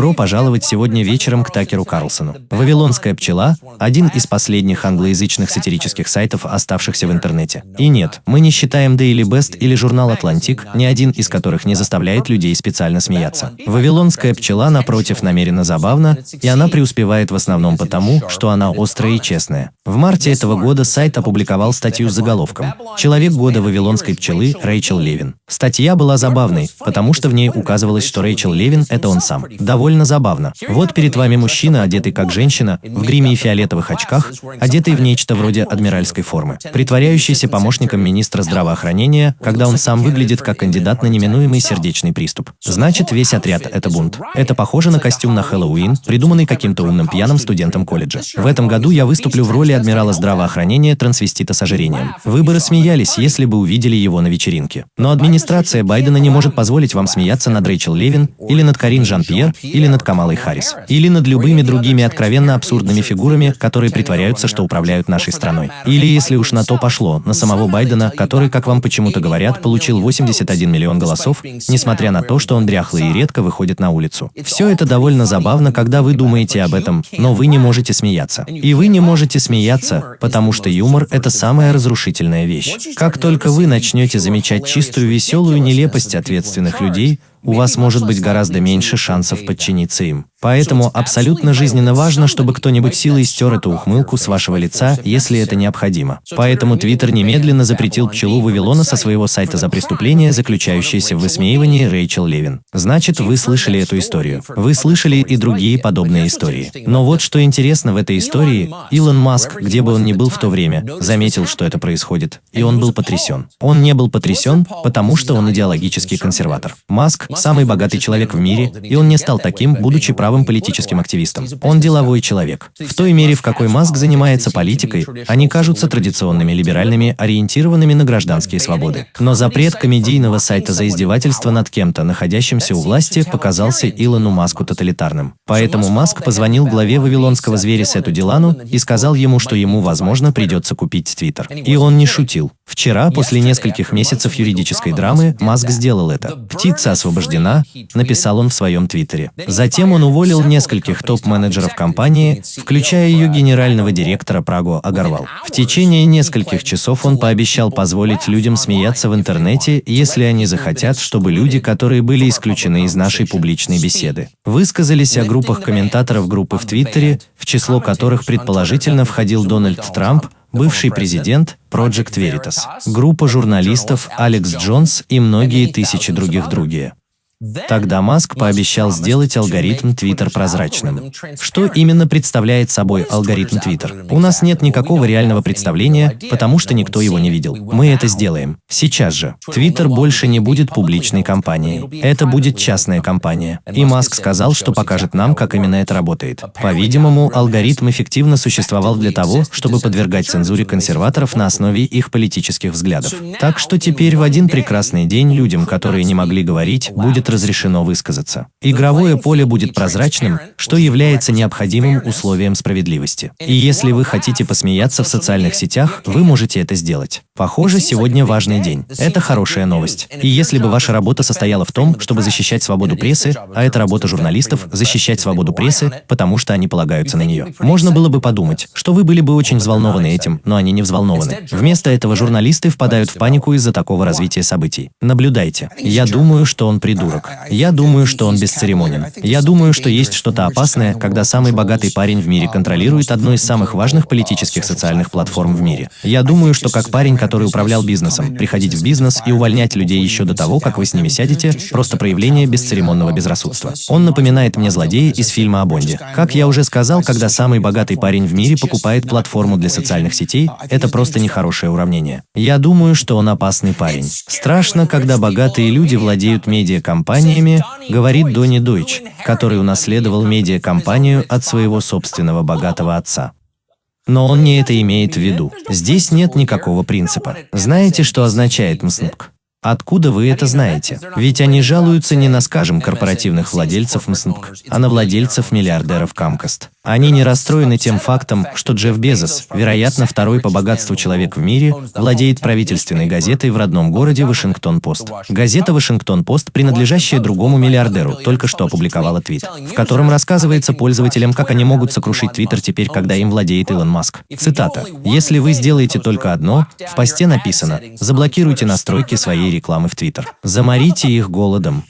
Добро пожаловать сегодня вечером к Такеру Карлсону. «Вавилонская пчела» – один из последних англоязычных сатирических сайтов, оставшихся в интернете. И нет, мы не считаем Daily Beast или журнал «Атлантик», ни один из которых не заставляет людей специально смеяться. «Вавилонская пчела», напротив, намеренно забавна, и она преуспевает в основном потому, что она острая и честная. В марте этого года сайт опубликовал статью с заголовком «Человек года Вавилонской пчелы Рэйчел Левин». Статья была забавной, потому что в ней указывалось, что Рэйчел Левин – это он сам. Довольно забавно. Вот перед вами мужчина, одетый как женщина, в гриме и фиолетовых очках, одетый в нечто вроде адмиральской формы, притворяющийся помощником министра здравоохранения, когда он сам выглядит как кандидат на неминуемый сердечный приступ. Значит, весь отряд – это бунт. Это похоже на костюм на Хэллоуин, придуманный каким-то умным пьяным студентом колледжа. В этом году я выступлю в роли адмирала здравоохранения трансвестита с ожирением. Вы бы рассмеялись, если бы увидели его на вечеринке. Но администрация Байдена не может позволить вам смеяться над Рэйчел Левин или над Карин Жан-Пьер или над Камалой Харрис. Или над любыми другими откровенно абсурдными фигурами, которые притворяются, что управляют нашей страной. Или, если уж на то пошло, на самого Байдена, который, как вам почему-то говорят, получил 81 миллион голосов, несмотря на то, что он дряхлый и редко выходит на улицу. Все это довольно забавно, когда вы думаете об этом, но вы не можете смеяться. И вы не можете смеяться, потому что юмор – это самая разрушительная вещь. Как только вы начнете замечать чистую веселую нелепость ответственных людей, у вас может быть гораздо меньше шансов подчиниться им. Поэтому абсолютно жизненно важно, чтобы кто-нибудь силой стер эту ухмылку с вашего лица, если это необходимо. Поэтому Твиттер немедленно запретил пчелу Вавилона со своего сайта за преступление, заключающееся в высмеивании Рэйчел Левин. Значит, вы слышали эту историю. Вы слышали и другие подобные истории. Но вот что интересно в этой истории, Илон Маск, где бы он ни был в то время, заметил, что это происходит. И он был потрясен. Он не был потрясен, потому что он идеологический консерватор. Маск – самый богатый человек в мире, и он не стал таким, будучи правым политическим активистом. Он деловой человек. В той мере, в какой Маск занимается политикой, они кажутся традиционными либеральными, ориентированными на гражданские свободы. Но запрет комедийного сайта за издевательство над кем-то, находящимся у власти, показался Илону Маску тоталитарным. Поэтому Маск позвонил главе вавилонского зверя Сету Дилану и сказал ему, что ему, возможно, придется купить Твиттер. И он не шутил. Вчера, после нескольких месяцев юридической драмы, Маск сделал это. «Птица освобождена», написал он в своем твиттере. Затем он уволил нескольких топ-менеджеров компании, включая ее генерального директора Прагу Агарвал. В течение нескольких часов он пообещал позволить людям смеяться в интернете, если они захотят, чтобы люди, которые были исключены из нашей публичной беседы, высказались о группах комментаторов группы в Твиттере, в число которых предположительно входил Дональд Трамп, бывший президент Project Veritas, группа журналистов Алекс Джонс и многие тысячи других другие. Тогда Маск пообещал сделать алгоритм Twitter прозрачным. Что именно представляет собой алгоритм Twitter? У нас нет никакого реального представления, потому что никто его не видел. Мы это сделаем. Сейчас же. Twitter больше не будет публичной компанией. Это будет частная компания. И Маск сказал, что покажет нам, как именно это работает. По-видимому, алгоритм эффективно существовал для того, чтобы подвергать цензуре консерваторов на основе их политических взглядов. Так что теперь в один прекрасный день людям, которые не могли говорить, будет разрешено высказаться. Игровое поле будет прозрачным, что является необходимым условием справедливости. И если вы хотите посмеяться в социальных сетях, вы можете это сделать. Похоже, сегодня важный день. Это хорошая новость. И если бы ваша работа состояла в том, чтобы защищать свободу прессы, а это работа журналистов – защищать свободу прессы, потому что они полагаются на нее, можно было бы подумать, что вы были бы очень взволнованы этим, но они не взволнованы. Вместо этого журналисты впадают в панику из-за такого развития событий. Наблюдайте. Я думаю, что он придурок придурок. Я думаю, что он бесцеремонен. Я думаю, что есть что-то опасное, когда самый богатый парень в мире контролирует одну из самых важных политических социальных платформ в мире. Я думаю, что как парень, который управлял бизнесом, приходить в бизнес и увольнять людей еще до того, как вы с ними сядете, просто проявление бесцеремонного безрассудства. Он напоминает мне злодея из фильма о Бонде. Как я уже сказал, когда самый богатый парень в мире покупает платформу для социальных сетей, это просто нехорошее уравнение. Я думаю, что он опасный парень. Страшно, когда богатые люди владеют медиакомпанией компаниями, говорит Донни Дойч, который унаследовал медиакомпанию от своего собственного богатого отца. Но он не это имеет в виду. Здесь нет никакого принципа. Знаете, что означает МСНПК? Откуда вы это знаете? Ведь они жалуются не на, скажем, корпоративных владельцев МСНПК, а на владельцев миллиардеров Камкаст. Они не расстроены тем фактом, что Джефф Безос, вероятно, второй по богатству человек в мире, владеет правительственной газетой в родном городе Вашингтон-Пост. Газета «Вашингтон-Пост», принадлежащая другому миллиардеру, только что опубликовала твит, в котором рассказывается пользователям, как они могут сокрушить Твиттер теперь, когда им владеет Илон Маск. Цитата. «Если вы сделаете только одно, в посте написано, заблокируйте настройки своей рекламы в Твиттер. Заморите их голодом.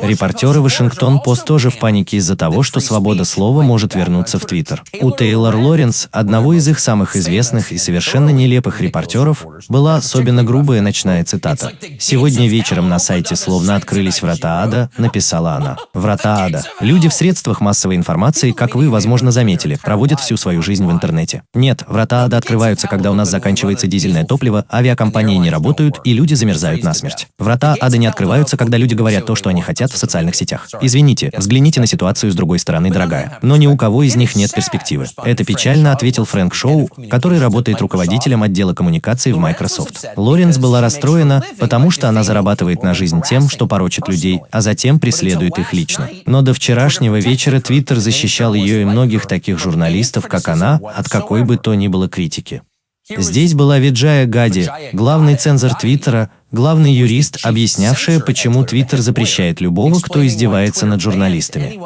Репортеры Вашингтон-Пост тоже в панике из-за того, что свобода слова может вернуться в Твиттер. У Тейлор Лоренс, одного из их самых известных и совершенно нелепых репортеров, была особенно грубая ночная цитата. «Сегодня вечером на сайте словно открылись врата ада», написала она. «Врата ада. Люди в средствах массовой информации, как вы, возможно, заметили, проводят всю свою жизнь в интернете. Нет, врата ада открываются, когда у нас заканчивается дизельное топливо, авиакомпании не работают и люди замерзают насмерть. Врата ада не открываются, когда люди говорят то, что они хотят, хотят в социальных сетях. Извините, взгляните на ситуацию с другой стороны, дорогая. Но ни у кого из них нет перспективы. Это печально, ответил Фрэнк Шоу, который работает руководителем отдела коммуникаций в Microsoft. Лоренс была расстроена, потому что она зарабатывает на жизнь тем, что порочит людей, а затем преследует их лично. Но до вчерашнего вечера Твиттер защищал ее и многих таких журналистов, как она, от какой бы то ни было критики. Здесь была Виджая Гади, главный цензор Твиттера, главный юрист, объяснявшая, почему Твиттер запрещает любого, кто издевается над журналистами.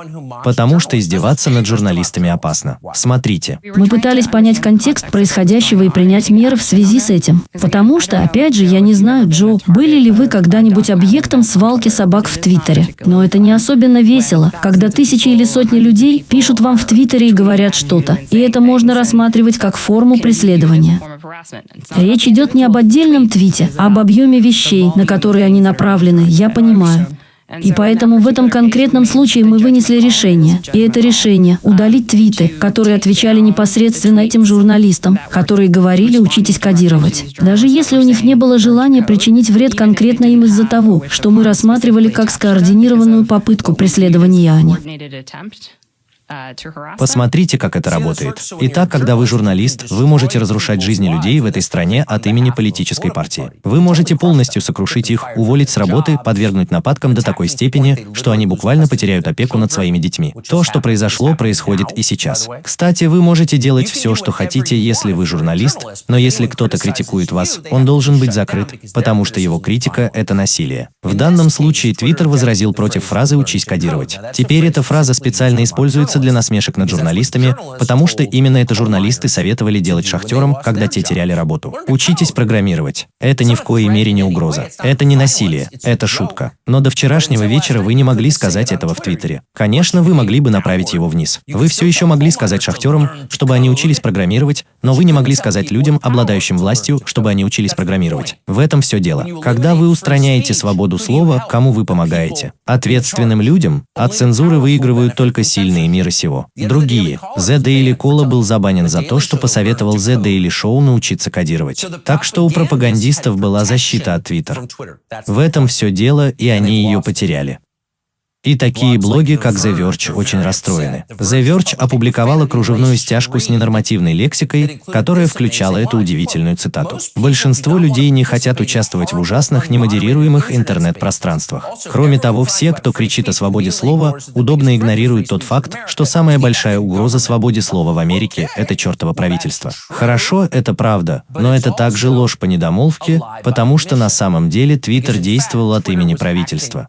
Потому что издеваться над журналистами опасно. Смотрите. Мы пытались понять контекст происходящего и принять меры в связи с этим. Потому что, опять же, я не знаю, Джо, были ли вы когда-нибудь объектом свалки собак в Твиттере. Но это не особенно весело, когда тысячи или сотни людей пишут вам в Твиттере и говорят что-то. И это можно рассматривать как форму преследования. Речь идет не об отдельном твите, а об объеме вещей, на которые они направлены, я понимаю. И поэтому в этом конкретном случае мы вынесли решение. И это решение – удалить твиты, которые отвечали непосредственно этим журналистам, которые говорили «учитесь кодировать». Даже если у них не было желания причинить вред конкретно им из-за того, что мы рассматривали как скоординированную попытку преследования Ани. Посмотрите, как это работает. Итак, когда вы журналист, вы можете разрушать жизни людей в этой стране от имени политической партии. Вы можете полностью сокрушить их, уволить с работы, подвергнуть нападкам до такой степени, что они буквально потеряют опеку над своими детьми. То, что произошло, происходит и сейчас. Кстати, вы можете делать все, что хотите, если вы журналист, но если кто-то критикует вас, он должен быть закрыт, потому что его критика – это насилие. В данном случае Твиттер возразил против фразы «учись кодировать». Теперь эта фраза специально используется используется для насмешек над журналистами, потому что именно это журналисты советовали делать шахтерам, когда те теряли работу. Учитесь программировать. Это ни в коей мере не угроза. Это не насилие. Это шутка. Но до вчерашнего вечера вы не могли сказать этого в Твиттере. Конечно, вы могли бы направить его вниз. Вы все еще могли сказать шахтерам, чтобы они учились программировать, но вы не могли сказать людям, обладающим властью, чтобы они учились программировать. В этом все дело. Когда вы устраняете свободу слова, кому вы помогаете? Ответственным людям? От цензуры выигрывают только сильные мира сего. Другие. The Daily Cola был забанен за то, что посоветовал The Daily Show научиться кодировать. Так что у пропагандистов была защита от Twitter. В этом все дело, и они ее потеряли. И такие блоги, как The Verge, очень расстроены. The Verge опубликовала кружевную стяжку с ненормативной лексикой, которая включала эту удивительную цитату. Большинство людей не хотят участвовать в ужасных, немодерируемых интернет-пространствах. Кроме того, все, кто кричит о свободе слова, удобно игнорируют тот факт, что самая большая угроза свободе слова в Америке – это чертово правительство. Хорошо, это правда, но это также ложь по недомолвке, потому что на самом деле Твиттер действовал от имени правительства.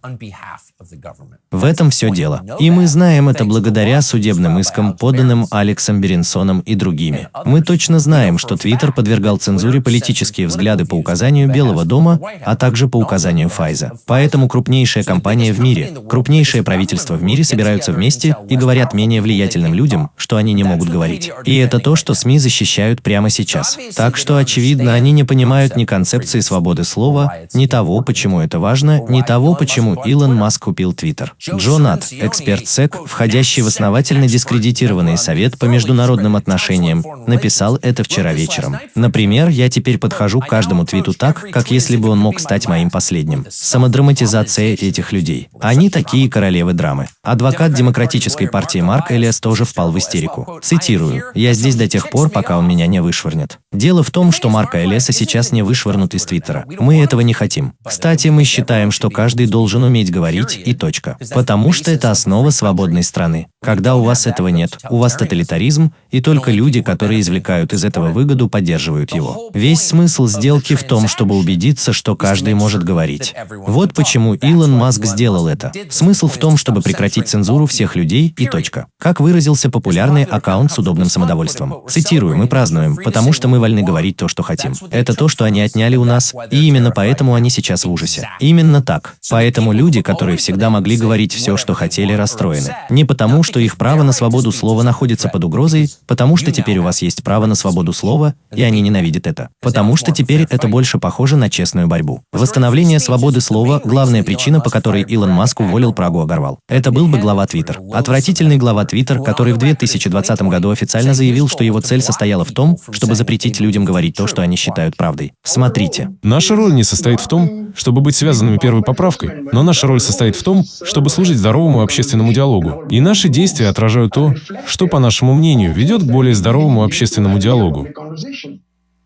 В этом все дело. И мы знаем это благодаря судебным искам, поданным Алексом Беренсоном и другими. Мы точно знаем, что Твиттер подвергал цензуре политические взгляды по указанию Белого дома, а также по указанию Файза. Поэтому крупнейшая компания в мире, крупнейшее правительство в мире собираются вместе и говорят менее влиятельным людям, что они не могут говорить. И это то, что СМИ защищают прямо сейчас. Так что, очевидно, они не понимают ни концепции свободы слова, ни того, почему это важно, ни того, почему Илон Маск купил Твиттер. Джонат, эксперт СЭК, входящий в основательно дискредитированный Совет по международным отношениям, написал это вчера вечером. Например, я теперь подхожу к каждому твиту так, как если бы он мог стать моим последним. Самодраматизация этих людей. Они такие королевы драмы. Адвокат Демократической партии Марк Элиас тоже впал в истерику. Цитирую. «Я здесь до тех пор, пока он меня не вышвырнет». Дело в том, что Марка Элиаса сейчас не вышвырнут из Твиттера. Мы этого не хотим. Кстати, мы считаем, что каждый должен уметь говорить и точка. Потому что это основа свободной страны. Когда у вас этого нет, у вас тоталитаризм, и только люди, которые извлекают из этого выгоду, поддерживают его. Весь смысл сделки в том, чтобы убедиться, что каждый может говорить. Вот почему Илон Маск сделал это. Смысл в том, чтобы прекратить цензуру всех людей и точка. Как выразился популярный аккаунт с удобным самодовольством. Цитирую, мы празднуем, потому что мы вольны говорить то, что хотим. Это то, что они отняли у нас, и именно поэтому они сейчас в ужасе. Именно так. Поэтому люди, которые всегда могли говорить все, что хотели, расстроены. Не потому, что их право на свободу слова находится под угрозой, потому что теперь у вас есть право на свободу слова, и они ненавидят это. Потому что теперь это больше похоже на честную борьбу. Восстановление свободы слова – главная причина, по которой Илон Маск уволил Прагу Агарвал. Это был бы глава Твиттер. Отвратительный глава Твиттер, который в 2020 году официально заявил, что его цель состояла в том, чтобы запретить людям говорить то, что они считают правдой. Смотрите. Наша роль не состоит в том, чтобы быть связанными первой поправкой, но наша роль состоит в том, чтобы служить здоровому общественному диалогу. И наши действия отражают то, что, по нашему мнению, ведет к более здоровому общественному диалогу.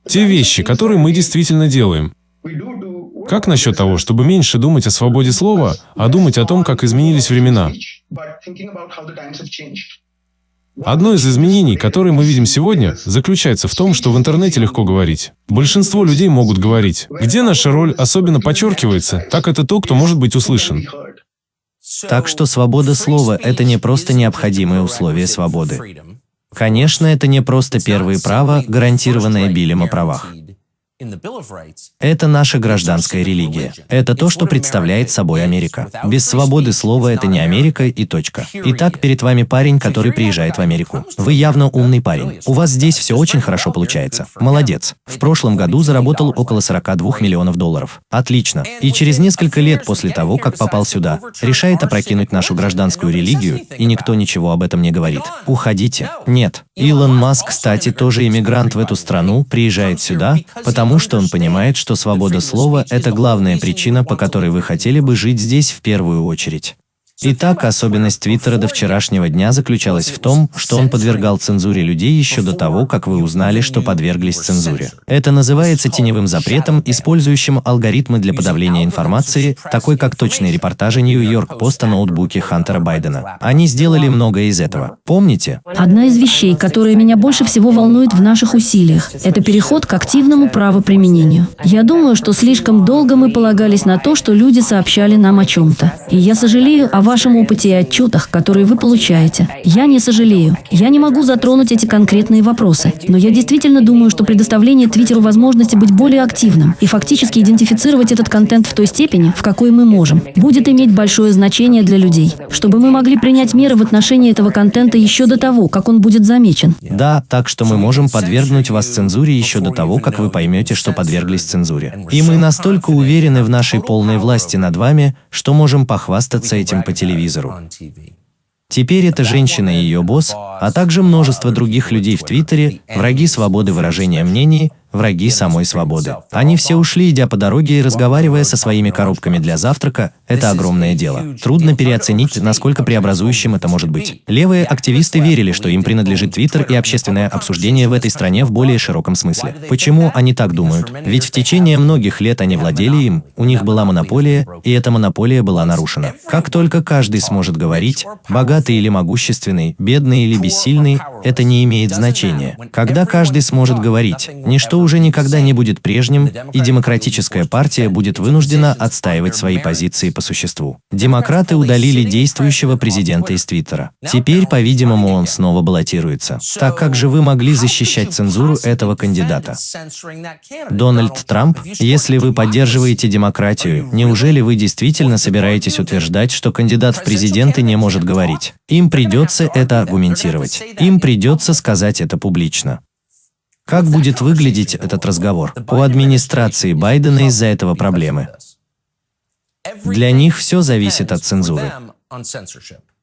Те вещи, которые мы действительно делаем. Как насчет того, чтобы меньше думать о свободе слова, а думать о том, как изменились времена? Одно из изменений, которые мы видим сегодня, заключается в том, что в интернете легко говорить. Большинство людей могут говорить. Где наша роль особенно подчеркивается, так это то, кто может быть услышан. Так что свобода слова – это не просто необходимое условие свободы. Конечно, это не просто первые права, гарантированное Биллем о правах. Это наша гражданская религия. Это то, что представляет собой Америка. Без свободы слова это не Америка и точка. Итак, перед вами парень, который приезжает в Америку. Вы явно умный парень. У вас здесь все очень хорошо получается. Молодец. В прошлом году заработал около 42 миллионов долларов. Отлично. И через несколько лет после того, как попал сюда, решает опрокинуть нашу гражданскую религию, и никто ничего об этом не говорит. Уходите. Нет. Илон Маск, кстати, тоже иммигрант в эту страну, приезжает сюда, потому потому что он понимает, что свобода слова – это главная причина, по которой вы хотели бы жить здесь в первую очередь. Итак, особенность Твиттера до вчерашнего дня заключалась в том, что он подвергал цензуре людей еще до того, как вы узнали, что подверглись цензуре. Это называется теневым запретом, использующим алгоритмы для подавления информации, такой как точные репортажи Нью-Йорк Пост о ноутбуке Хантера Байдена. Они сделали многое из этого. Помните? Одна из вещей, которая меня больше всего волнует в наших усилиях, это переход к активному правоприменению. Я думаю, что слишком долго мы полагались на то, что люди сообщали нам о чем-то. И я сожалею о вашем опыте и отчетах, которые вы получаете. Я не сожалею. Я не могу затронуть эти конкретные вопросы, но я действительно думаю, что предоставление Твиттеру возможности быть более активным и фактически идентифицировать этот контент в той степени, в какой мы можем, будет иметь большое значение для людей, чтобы мы могли принять меры в отношении этого контента еще до того, как он будет замечен. Да, так что мы можем подвергнуть вас цензуре еще до того, как вы поймете, что подверглись цензуре. И мы настолько уверены в нашей полной власти над вами, что можем похвастаться этим по телевизору. Теперь эта женщина и ее босс, а также множество других людей в Твиттере, враги свободы выражения мнений, враги самой свободы. Они все ушли, идя по дороге и разговаривая со своими коробками для завтрака. Это огромное дело. Трудно переоценить, насколько преобразующим это может быть. Левые активисты верили, что им принадлежит Твиттер и общественное обсуждение в этой стране в более широком смысле. Почему они так думают? Ведь в течение многих лет они владели им, у них была монополия, и эта монополия была нарушена. Как только каждый сможет говорить, богатый или могущественный, бедный или бессильный, это не имеет значения. Когда каждый сможет говорить, ничто уже никогда не будет прежним, и демократическая партия будет вынуждена отстаивать свои позиции по существу. Демократы удалили действующего президента из Твиттера. Теперь, по-видимому, он снова баллотируется. Так как же вы могли защищать цензуру этого кандидата? Дональд Трамп, если вы поддерживаете демократию, неужели вы действительно собираетесь утверждать, что кандидат в президенты не может говорить? Им придется это аргументировать. Им придется сказать это публично. Как будет выглядеть этот разговор? У администрации Байдена из-за этого проблемы. Для них все зависит от цензуры.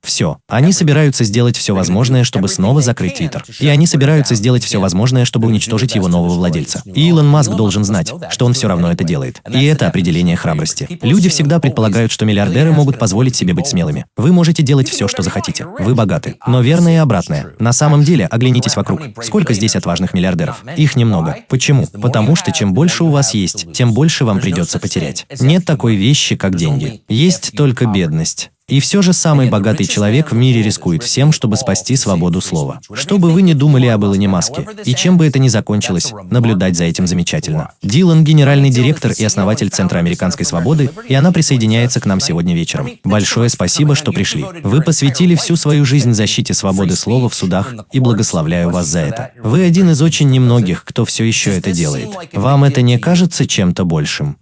Все. Они собираются сделать все возможное, чтобы снова закрыть Твиттер. И они собираются сделать все возможное, чтобы уничтожить его нового владельца. И Илон Маск должен знать, что он все равно это делает. И это определение храбрости. Люди всегда предполагают, что миллиардеры могут позволить себе быть смелыми. Вы можете делать все, что захотите. Вы богаты. Но верно и обратное. На самом деле, оглянитесь вокруг. Сколько здесь отважных миллиардеров? Их немного. Почему? Потому что чем больше у вас есть, тем больше вам придется потерять. Нет такой вещи, как деньги. Есть только бедность. И все же самый богатый человек в мире рискует всем, чтобы спасти свободу слова. Что бы вы ни думали об Илоне Маске, и чем бы это ни закончилось, наблюдать за этим замечательно. Дилан – генеральный директор и основатель Центра американской свободы, и она присоединяется к нам сегодня вечером. Большое спасибо, что пришли. Вы посвятили всю свою жизнь защите свободы слова в судах, и благословляю вас за это. Вы один из очень немногих, кто все еще это делает. Вам это не кажется чем-то большим?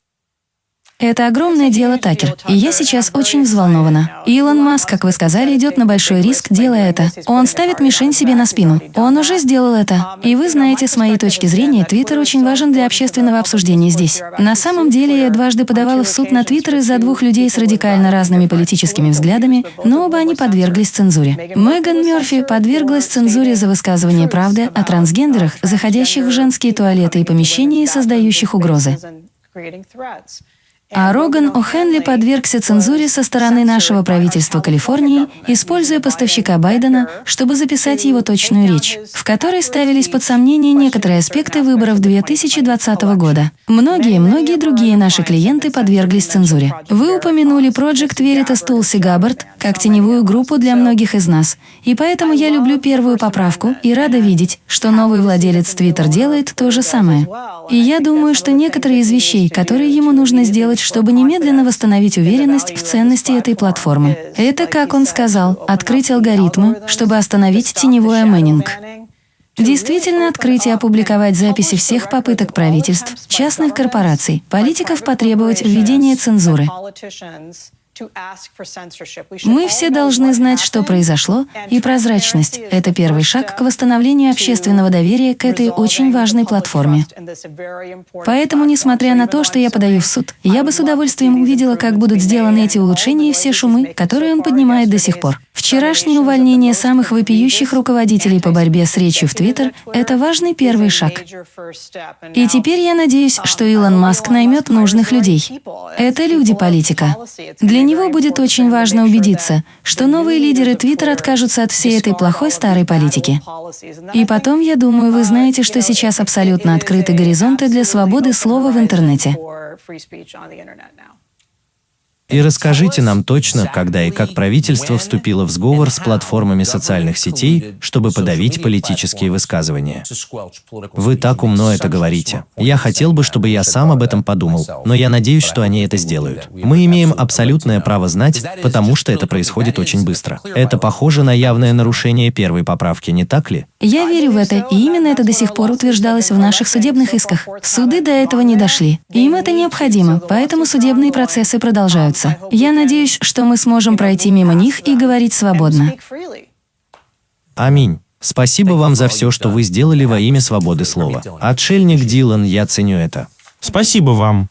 Это огромное дело, Такер, и я сейчас очень взволнована. Илон Маск, как вы сказали, идет на большой риск, делая это. Он ставит мишень себе на спину. Он уже сделал это. И вы знаете, с моей точки зрения, Твиттер очень важен для общественного обсуждения здесь. На самом деле, я дважды подавала в суд на Твиттер из-за двух людей с радикально разными политическими взглядами, но оба они подверглись цензуре. Меган Мерфи подверглась цензуре за высказывание правды о трансгендерах, заходящих в женские туалеты и помещения и создающих угрозы. А Роган О'Хенли подвергся цензуре со стороны нашего правительства Калифорнии, используя поставщика Байдена, чтобы записать его точную речь, в которой ставились под сомнение некоторые аспекты выборов 2020 года. Многие-многие другие наши клиенты подверглись цензуре. Вы упомянули Project Veritas Tulsi Gabbard как теневую группу для многих из нас, и поэтому я люблю первую поправку и рада видеть, что новый владелец Twitter делает то же самое. И я думаю, что некоторые из вещей, которые ему нужно сделать, сделать, чтобы немедленно восстановить уверенность в ценности этой платформы. Это, как он сказал, открыть алгоритмы, чтобы остановить теневой амэнинг. Действительно открыть и опубликовать записи всех попыток правительств, частных корпораций, политиков потребовать введения цензуры. Мы все должны знать, что произошло, и прозрачность – это первый шаг к восстановлению общественного доверия к этой очень важной платформе. Поэтому, несмотря на то, что я подаю в суд, я бы с удовольствием увидела, как будут сделаны эти улучшения и все шумы, которые он поднимает до сих пор. Вчерашнее увольнение самых вопиющих руководителей по борьбе с речью в Твиттер – это важный первый шаг. И теперь я надеюсь, что Илон Маск наймет нужных людей. Это люди-политика. Для него будет очень важно убедиться, что новые лидеры Твиттер откажутся от всей этой плохой старой политики. И потом, я думаю, вы знаете, что сейчас абсолютно открыты горизонты для свободы слова в интернете. И расскажите нам точно, когда и как правительство вступило в сговор с платформами социальных сетей, чтобы подавить политические высказывания. Вы так умно это говорите. Я хотел бы, чтобы я сам об этом подумал, но я надеюсь, что они это сделают. Мы имеем абсолютное право знать, потому что это происходит очень быстро. Это похоже на явное нарушение первой поправки, не так ли? Я верю в это, и именно это до сих пор утверждалось в наших судебных исках. Суды до этого не дошли. Им это необходимо, поэтому судебные процессы продолжаются продолжаться. Я надеюсь, что мы сможем пройти мимо них и говорить свободно. Аминь. Спасибо вам за все, что вы сделали во имя свободы слова. Отшельник Дилан, я ценю это. Спасибо вам.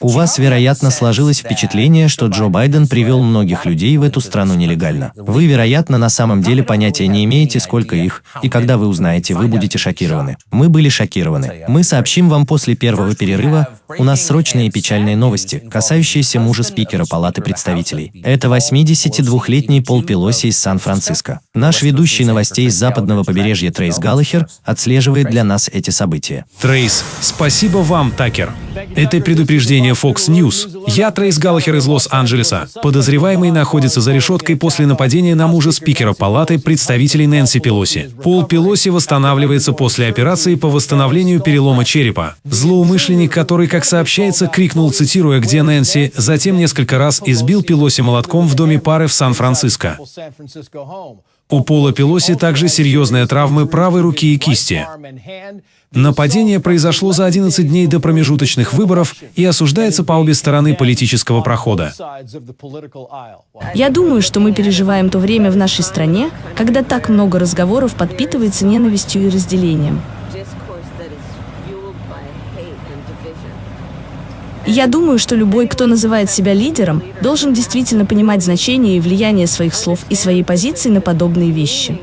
У вас, вероятно, сложилось впечатление, что Джо Байден привел многих людей в эту страну нелегально. Вы, вероятно, на самом деле понятия не имеете, сколько их, и когда вы узнаете, вы будете шокированы. Мы были шокированы. Мы сообщим вам после первого перерыва, у нас срочные и печальные новости, касающиеся мужа спикера Палаты представителей. Это 82-летний Пол Пелоси из Сан-Франциско. Наш ведущий новостей с западного побережья Трейс Галлахер отслеживает для нас эти события. Трейс, спасибо вам, Такер. Это предупреждение Fox News. Я Трейс Галлахер из Лос-Анджелеса. Подозреваемый находится за решеткой после нападения на мужа спикера Палаты представителей Нэнси Пелоси. Пол Пелоси восстанавливается после операции по восстановлению перелома черепа. Злоумышленник, который, как сообщается, крикнул, цитируя «Где Нэнси?», затем несколько раз избил Пелоси молотком в доме пары в Сан-Франциско. У Пола Пелоси также серьезные травмы правой руки и кисти. Нападение произошло за 11 дней до промежуточных выборов и осуждается по обе стороны политического прохода. Я думаю, что мы переживаем то время в нашей стране, когда так много разговоров подпитывается ненавистью и разделением. я думаю, что любой, кто называет себя лидером, должен действительно понимать значение и влияние своих слов и своей позиции на подобные вещи.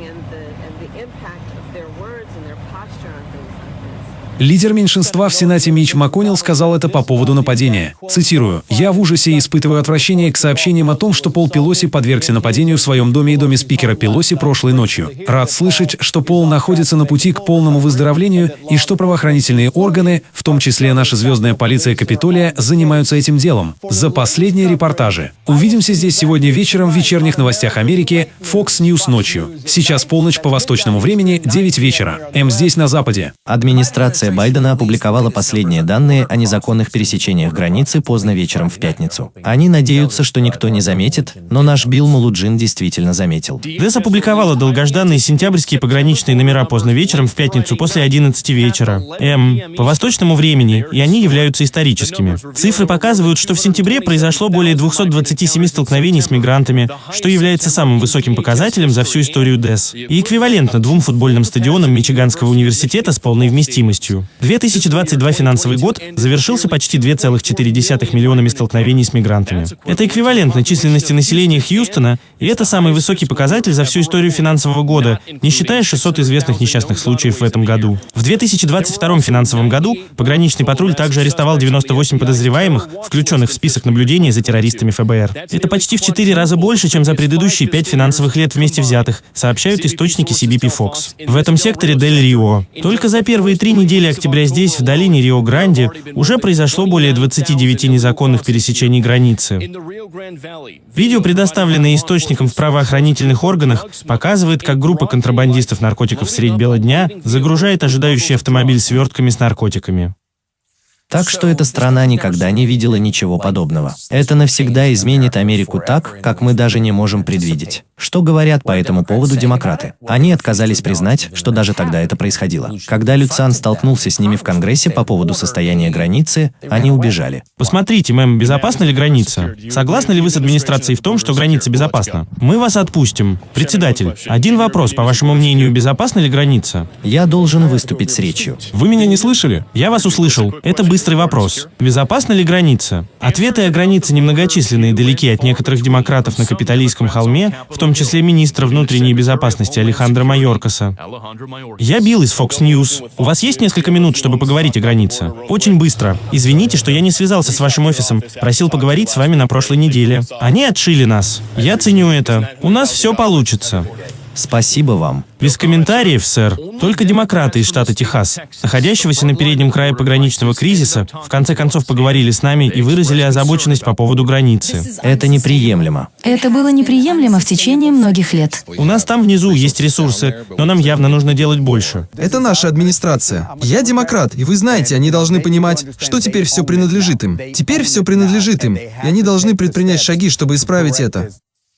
Лидер меньшинства в Сенате Мич МакКоннелл сказал это по поводу нападения. Цитирую. «Я в ужасе и испытываю отвращение к сообщениям о том, что Пол Пелоси подвергся нападению в своем доме и доме спикера Пелоси прошлой ночью. Рад слышать, что Пол находится на пути к полному выздоровлению и что правоохранительные органы, в том числе наша звездная полиция Капитолия, занимаются этим делом. За последние репортажи. Увидимся здесь сегодня вечером в вечерних новостях Америки Fox News ночью. Сейчас полночь по восточному времени, 9 вечера. М здесь на Западе. Администрация Байдена опубликовала последние данные о незаконных пересечениях границы поздно вечером в пятницу. Они надеются, что никто не заметит, но наш Билл Мулуджин действительно заметил. ДЭС опубликовала долгожданные сентябрьские пограничные номера поздно вечером в пятницу после 11 вечера. М. По восточному времени, и они являются историческими. Цифры показывают, что в сентябре произошло более 227 столкновений с мигрантами, что является самым высоким показателем за всю историю ДЭС. И эквивалентно двум футбольным стадионам Мичиганского университета с полной вместимостью. 2022 финансовый год завершился почти 2,4 миллионами столкновений с мигрантами. Это эквивалентно численности населения Хьюстона, и это самый высокий показатель за всю историю финансового года, не считая 600 известных несчастных случаев в этом году. В 2022 финансовом году пограничный патруль также арестовал 98 подозреваемых, включенных в список наблюдения за террористами ФБР. Это почти в 4 раза больше, чем за предыдущие 5 финансовых лет вместе взятых, сообщают источники CBP Fox. В этом секторе Дель Рио. Только за первые три недели октября здесь, в долине Рио-Гранди, уже произошло более 29 незаконных пересечений границы. Видео, предоставленное источником в правоохранительных органах, показывает, как группа контрабандистов наркотиков средь бела дня загружает ожидающий автомобиль свертками с наркотиками. Так что эта страна никогда не видела ничего подобного. Это навсегда изменит Америку так, как мы даже не можем предвидеть. Что говорят по этому поводу демократы? Они отказались признать, что даже тогда это происходило. Когда Люцан столкнулся с ними в Конгрессе по поводу состояния границы, они убежали. Посмотрите, мэм, безопасна ли граница? Согласны ли вы с администрацией в том, что граница безопасна? Мы вас отпустим. Председатель, один вопрос, по вашему мнению, безопасна ли граница? Я должен выступить с речью. Вы меня не слышали? Я вас услышал. Это быстрый вопрос. Безопасна ли граница? Ответы о границе немногочисленны и далеки от некоторых демократов на Капитолийском холме, в том числе министра внутренней безопасности Алехандро Майоркаса. Я Билл из Fox News. У вас есть несколько минут, чтобы поговорить о границе? Очень быстро. Извините, что я не связался с вашим офисом. Просил поговорить с вами на прошлой неделе. Они отшили нас. Я ценю это. У нас все получится. Спасибо вам. Без комментариев, сэр. Только демократы из штата Техас, находящегося на переднем крае пограничного кризиса, в конце концов поговорили с нами и выразили озабоченность по поводу границы. Это неприемлемо. Это было неприемлемо в течение многих лет. У нас там внизу есть ресурсы, но нам явно нужно делать больше. Это наша администрация. Я демократ, и вы знаете, они должны понимать, что теперь все принадлежит им. Теперь все принадлежит им, и они должны предпринять шаги, чтобы исправить это.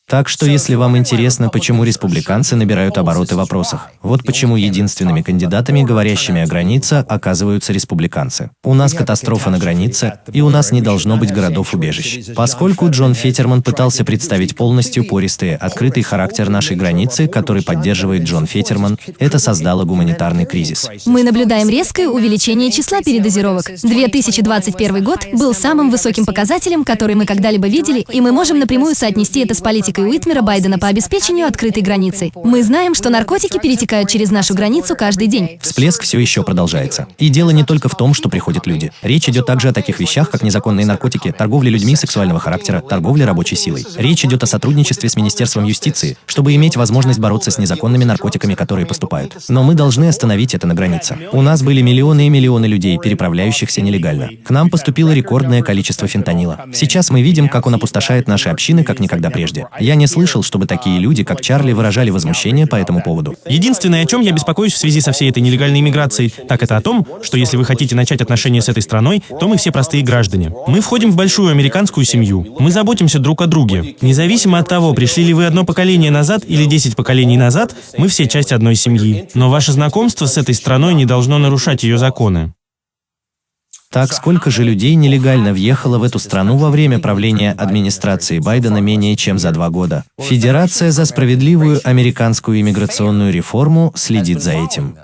Так что, если вам интересно, почему республиканцы набирают обороты в вопросах, вот почему единственными кандидатами, говорящими о границе, оказываются республиканцы. У нас катастрофа на границе, и у нас не должно быть городов-убежищ. Поскольку Джон Фетерман пытался представить полностью пористый, открытый характер нашей границы, который поддерживает Джон Фетерман, это создало гуманитарный кризис. Мы наблюдаем резкое увеличение числа передозировок. 2021 год был самым высоким показателем, который мы когда-либо видели, и мы можем напрямую соотнести это с политикой Уитмера Байдена по обеспечению открытой границы. Мы знаем, что наркотики перетекают через нашу границу каждый день. Всплеск все еще продолжается. И дело не только в том, что приходят люди. Речь идет также о таких вещах, как незаконные наркотики, торговля людьми сексуального характера, торговля рабочей силой. Речь идет о сотрудничестве с Министерством юстиции, чтобы иметь возможность бороться с незаконными наркотиками, которые поступают. Но мы должны остановить это на границе. У нас были миллионы и миллионы людей, переправляющихся нелегально. К нам поступило рекордное количество фентанила. Сейчас мы видим, как он опустошает наши общины, как никогда прежде. Я не слышал, чтобы такие люди, как Чарли, выражали возмущение по этому поводу. Единственное, о чем я беспокоюсь в связи со всей этой нелегальной иммиграцией, так это о том, что если вы хотите начать отношения с этой страной, то мы все простые граждане. Мы входим в большую американскую семью. Мы заботимся друг о друге. Независимо от того, пришли ли вы одно поколение назад или десять поколений назад, мы все часть одной семьи. Но ваше знакомство с этой страной не должно нарушать ее законы. Так, сколько же людей нелегально въехало в эту страну во время правления администрации Байдена менее чем за два года? Федерация за справедливую американскую иммиграционную реформу следит за этим.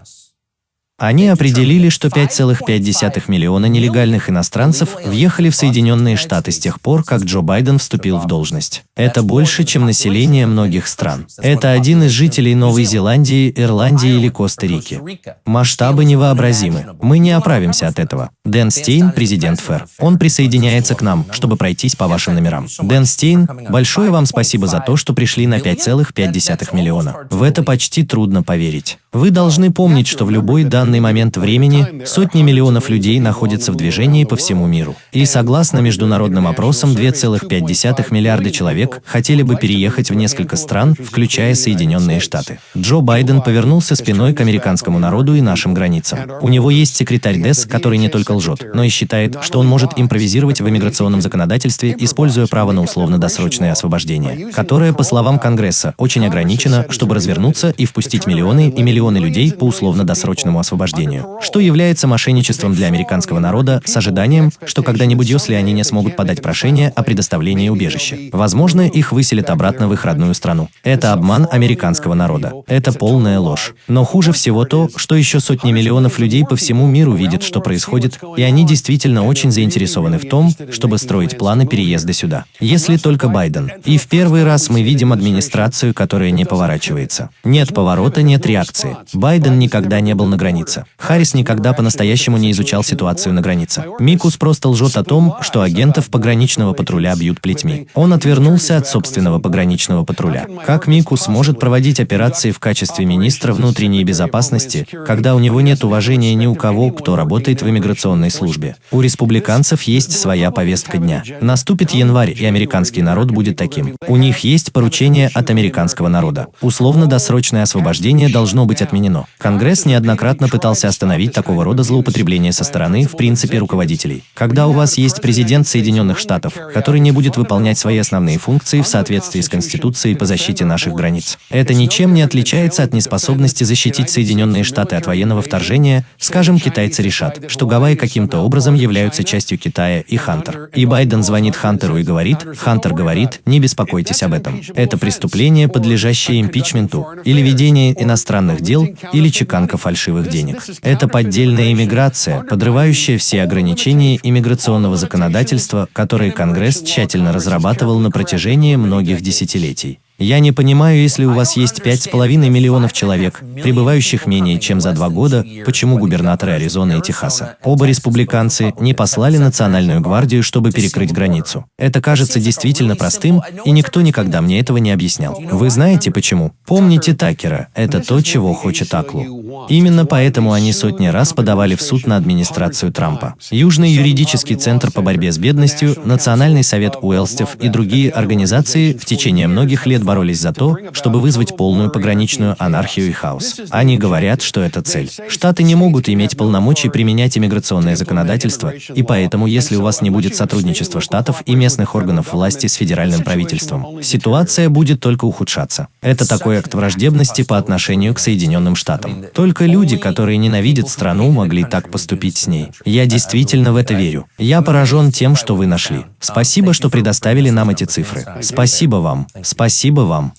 Они определили, что 5,5 миллиона нелегальных иностранцев въехали в Соединенные Штаты с тех пор, как Джо Байден вступил в должность. Это больше, чем население многих стран. Это один из жителей Новой Зеландии, Ирландии или Коста-Рики. Масштабы невообразимы. Мы не оправимся от этого. Дэн Стейн, президент ФЭР. Он присоединяется к нам, чтобы пройтись по вашим номерам. Дэн Стейн, большое вам спасибо за то, что пришли на 5,5 миллиона. В это почти трудно поверить. Вы должны помнить, что в любой данный момент времени сотни миллионов людей находятся в движении по всему миру. И согласно международным опросам, 2,5 миллиарда человек хотели бы переехать в несколько стран, включая Соединенные Штаты. Джо Байден повернулся спиной к американскому народу и нашим границам. У него есть секретарь ДЭС, который не только лжет, но и считает, что он может импровизировать в иммиграционном законодательстве, используя право на условно-досрочное освобождение, которое, по словам Конгресса, очень ограничено, чтобы развернуться и впустить миллионы и миллионы миллионы людей по условно-досрочному освобождению, что является мошенничеством для американского народа с ожиданием, что когда-нибудь если они не смогут подать прошение о предоставлении убежища. Возможно, их выселят обратно в их родную страну. Это обман американского народа. Это полная ложь. Но хуже всего то, что еще сотни миллионов людей по всему миру видят, что происходит, и они действительно очень заинтересованы в том, чтобы строить планы переезда сюда. Если только Байден. И в первый раз мы видим администрацию, которая не поворачивается. Нет поворота, нет реакции. Байден никогда не был на границе. Харрис никогда по-настоящему не изучал ситуацию на границе. Микус просто лжет о том, что агентов пограничного патруля бьют плетьми. Он отвернулся от собственного пограничного патруля. Как Микус может проводить операции в качестве министра внутренней безопасности, когда у него нет уважения ни у кого, кто работает в иммиграционной службе? У республиканцев есть своя повестка дня. Наступит январь, и американский народ будет таким. У них есть поручение от американского народа. Условно-досрочное освобождение должно быть отменено. Конгресс неоднократно пытался остановить такого рода злоупотребления со стороны, в принципе, руководителей. Когда у вас есть президент Соединенных Штатов, который не будет выполнять свои основные функции в соответствии с Конституцией по защите наших границ, это ничем не отличается от неспособности защитить Соединенные Штаты от военного вторжения, скажем, китайцы решат, что Гавайи каким-то образом являются частью Китая и Хантер. И Байден звонит Хантеру и говорит, Хантер говорит, не беспокойтесь об этом. Это преступление, подлежащее импичменту, или ведение иностранных дел, или чеканка фальшивых денег. Это поддельная иммиграция, подрывающая все ограничения иммиграционного законодательства, которые Конгресс тщательно разрабатывал на протяжении многих десятилетий. Я не понимаю, если у вас есть 5,5 миллионов человек, прибывающих менее чем за два года, почему губернаторы Аризоны и Техаса, оба республиканцы, не послали Национальную гвардию, чтобы перекрыть границу. Это кажется действительно простым, и никто никогда мне этого не объяснял. Вы знаете почему? Помните Такера, это то, чего хочет Аклу. Именно поэтому они сотни раз подавали в суд на администрацию Трампа. Южный юридический центр по борьбе с бедностью, Национальный совет Уэлстев и другие организации в течение многих лет боролись за то, чтобы вызвать полную пограничную анархию и хаос. Они говорят, что это цель. Штаты не могут иметь полномочий применять иммиграционное законодательство, и поэтому, если у вас не будет сотрудничества штатов и местных органов власти с федеральным правительством, ситуация будет только ухудшаться. Это такой акт враждебности по отношению к Соединенным Штатам. Только люди, которые ненавидят страну, могли так поступить с ней. Я действительно в это верю. Я поражен тем, что вы нашли. Спасибо, что предоставили нам эти цифры. Спасибо вам. Спасибо Спасибо вам.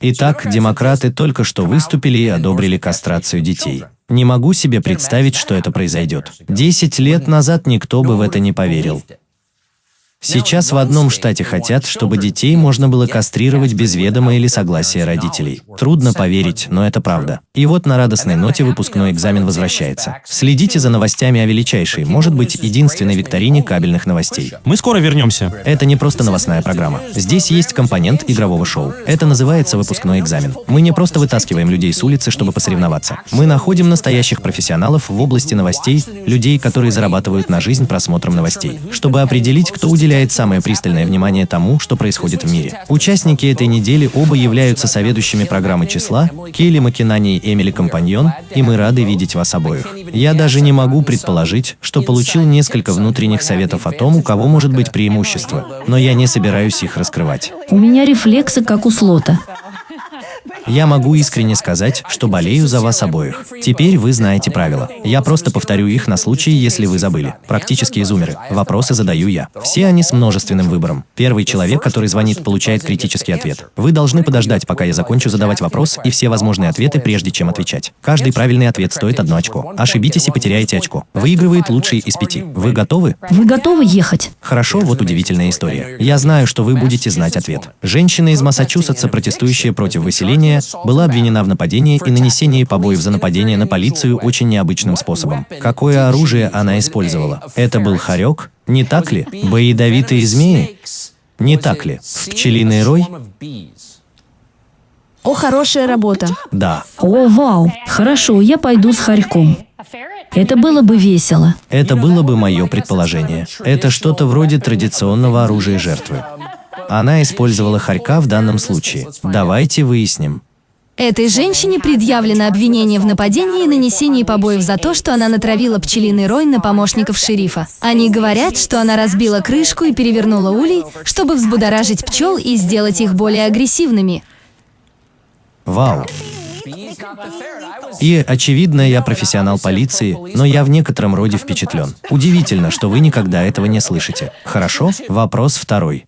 Итак, демократы только что выступили и одобрили кастрацию детей. Не могу себе представить, что это произойдет. Десять лет назад никто бы в это не поверил. Сейчас в одном штате хотят, чтобы детей можно было кастрировать без ведома или согласия родителей. Трудно поверить, но это правда. И вот на радостной ноте выпускной экзамен возвращается. Следите за новостями о величайшей, может быть, единственной викторине кабельных новостей. Мы скоро вернемся. Это не просто новостная программа. Здесь есть компонент игрового шоу. Это называется выпускной экзамен. Мы не просто вытаскиваем людей с улицы, чтобы посоревноваться. Мы находим настоящих профессионалов в области новостей, людей, которые зарабатывают на жизнь просмотром новостей, чтобы определить, кто уделяет уделяет самое пристальное внимание тому, что происходит в мире. Участники этой недели оба являются соведущими программы числа, Келли Макинани и Эмили Компаньон, и мы рады видеть вас обоих. Я даже не могу предположить, что получил несколько внутренних советов о том, у кого может быть преимущество, но я не собираюсь их раскрывать. У меня рефлексы, как у слота. Я могу искренне сказать, что болею за вас обоих. Теперь вы знаете правила. Я просто повторю их на случай, если вы забыли. Практически изумеры. Вопросы задаю я. Все они с множественным выбором. Первый человек, который звонит, получает критический ответ. Вы должны подождать, пока я закончу задавать вопрос и все возможные ответы, прежде чем отвечать. Каждый правильный ответ стоит одно очко. Ошибитесь и потеряете очко. Выигрывает лучший из пяти. Вы готовы? Вы готовы ехать? Хорошо, вот удивительная история. Я знаю, что вы будете знать ответ. Женщина из Массачусетса, протестующая против выселения, была обвинена в нападении и нанесении побоев за нападение на полицию очень необычным способом. Какое оружие она использовала? Это был хорек? Не так ли? Боядовитые змеи? Не так ли? В пчелиный рой? О, хорошая работа. Да. О, вау. Хорошо, я пойду с хорьком. Это было бы весело. Это было бы мое предположение. Это что-то вроде традиционного оружия жертвы. Она использовала хорька в данном случае. Давайте выясним. Этой женщине предъявлено обвинение в нападении и нанесении побоев за то, что она натравила пчелиный рой на помощников шерифа. Они говорят, что она разбила крышку и перевернула улей, чтобы взбудоражить пчел и сделать их более агрессивными. Вау. И, очевидно, я профессионал полиции, но я в некотором роде впечатлен. Удивительно, что вы никогда этого не слышите. Хорошо? Вопрос второй.